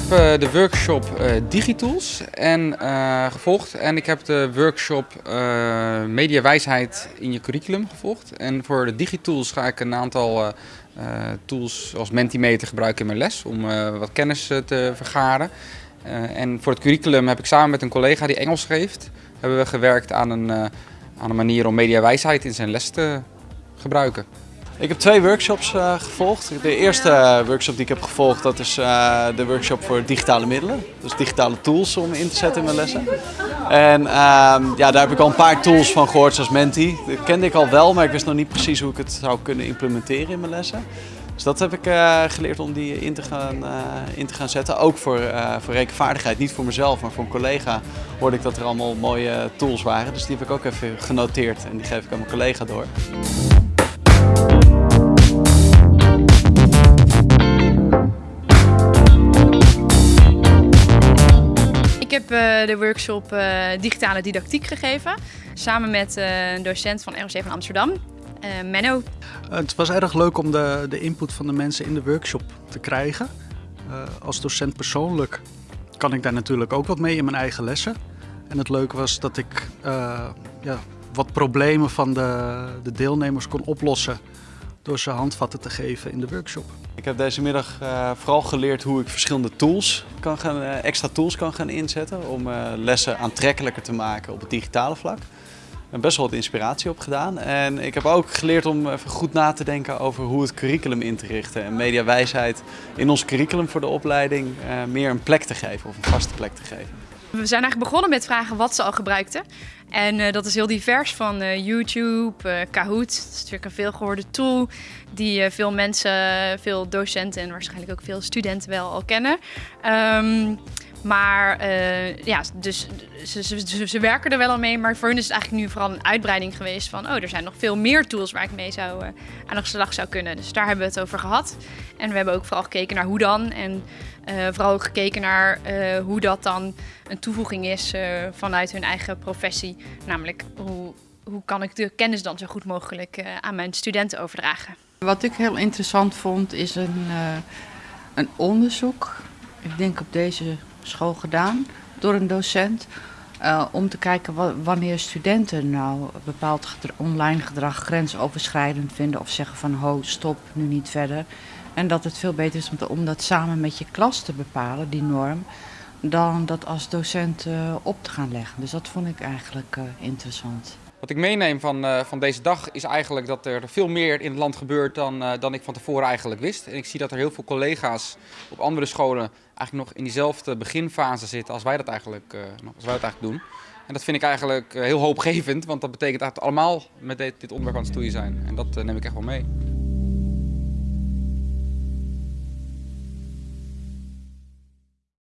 heb uh, de workshop uh, Digitools en, uh, gevolgd en ik heb de workshop Mediawijsheid in je curriculum gevolgd. En voor de Digitools ga ik een aantal tools zoals Mentimeter gebruiken in mijn les om wat kennis te vergaren. en voor het curriculum heb ik samen met een collega die Engels geeft, hebben we gewerkt aan een, aan een manier om mediawijsheid in zijn les te gebruiken. Ik heb twee workshops uh, gevolgd. De eerste workshop die ik heb gevolgd, dat is uh, de workshop voor digitale middelen. Dus digitale tools om in te zetten in mijn lessen. En uh, ja, daar heb ik al een paar tools van gehoord, zoals Menti. Dat kende ik al wel, maar ik wist nog niet precies hoe ik het zou kunnen implementeren in mijn lessen. Dus dat heb ik uh, geleerd om die in te gaan, in te gaan zetten. Ook voor, voor rekenvaardigheid. Niet voor mezelf, maar voor een collega hoorde ik dat er allemaal mooie tools waren. Dus die heb ik ook even genoteerd en die geef ik aan mijn collega door. Heb uh, de workshop uh, Digitale Didactiek gegeven. Samen met uh, een docent van ROC van Amsterdam, Menno. het was erg leuk om de, de input van de mensen in de workshop te krijgen. als docent persoonlijk kan ik daar natuurlijk ook wat mee in mijn eigen lessen. En het leuke was dat ik ja, wat problemen van de, de deelnemers kon oplossen door ze handvatten te geven in de workshop. Ik heb deze middag uh, vooral geleerd hoe ik verschillende tools kan gaan, uh, extra tools kan gaan inzetten om uh, lessen aantrekkelijker te maken op het digitale vlak. Heb best wel wat inspiratie op gedaan en ik heb ook geleerd om even goed na te denken over hoe het curriculum in te richten en mediawijsheid in ons curriculum voor de opleiding meer een plek te geven of een vaste plek te geven. We zijn eigenlijk begonnen met vragen wat ze al gebruikten. En uh, dat is heel divers van uh, YouTube, uh, Kahoot. Dat is natuurlijk een veelgehoorde tool die veel mensen, veel docenten en waarschijnlijk ook veel studenten wel al kennen. Um, maar uh, ja, dus ze, ze, ze, werken er wel al mee. Maar voor hun is het eigenlijk nu vooral een uitbreiding geweest van... oh, er zijn nog veel meer tools waar ik mee zou, uh, aan de slag zou kunnen. Dus daar hebben we het over gehad. En we hebben ook vooral gekeken naar hoe dan. En uh, vooral ook gekeken naar hoe dat dan een toevoeging is vanuit hun eigen professie. Namelijk, hoe, hoe kan ik de kennis dan zo goed mogelijk aan mijn studenten overdragen. Wat ik heel interessant vond is een, een onderzoek. Ik denk op deze school gedaan door een docent. Uh, om te kijken wanneer studenten nou bepaald online gedrag grensoverschrijdend vinden of zeggen van ho, stop, nu niet verder. En dat het veel beter is om, dat samen met je klas te bepalen, die norm, dan dat als docent uh, op te gaan leggen. Dus dat vond ik eigenlijk uh, interessant. Wat ik meeneem van, uh, van deze dag is eigenlijk dat er veel meer in het land gebeurt dan, uh, dan ik van tevoren eigenlijk wist. En ik zie dat er heel veel collega's op andere scholen eigenlijk nog in diezelfde beginfase zitten als wij dat eigenlijk, uh, als wij dat eigenlijk doen. En dat vind ik eigenlijk heel hoopgevend, want dat betekent dat we allemaal met dit, dit onderwerp aan het stoeien zijn. En dat neem ik echt wel mee.